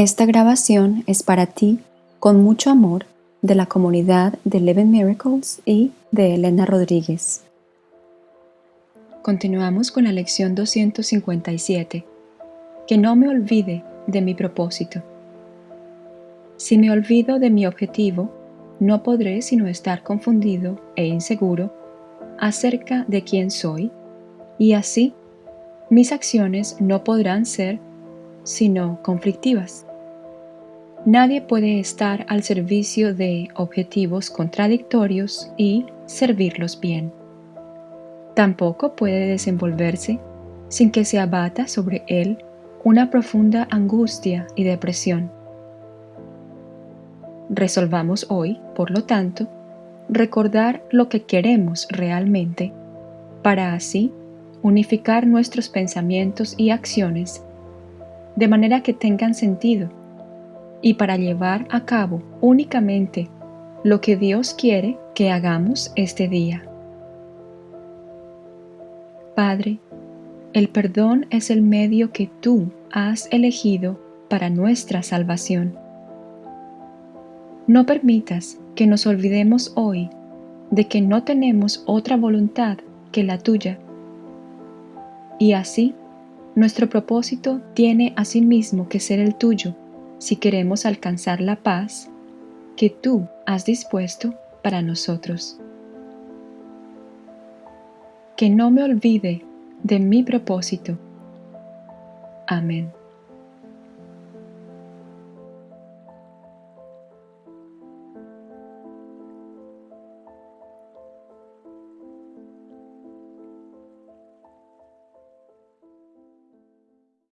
Esta grabación es para ti, con mucho amor, de la comunidad de Eleven Miracles y de Elena Rodríguez. Continuamos con la lección 257. Que no me olvide de mi propósito. Si me olvido de mi objetivo, no podré sino estar confundido e inseguro acerca de quién soy, y así mis acciones no podrán ser sino conflictivas. Nadie puede estar al servicio de objetivos contradictorios y servirlos bien. Tampoco puede desenvolverse sin que se abata sobre él una profunda angustia y depresión. Resolvamos hoy, por lo tanto, recordar lo que queremos realmente, para así unificar nuestros pensamientos y acciones de manera que tengan sentido y para llevar a cabo únicamente lo que Dios quiere que hagamos este día. Padre, el perdón es el medio que tú has elegido para nuestra salvación. No permitas que nos olvidemos hoy de que no tenemos otra voluntad que la tuya. Y así, nuestro propósito tiene asimismo que ser el tuyo si queremos alcanzar la paz que tú has dispuesto para nosotros. Que no me olvide de mi propósito. Amén.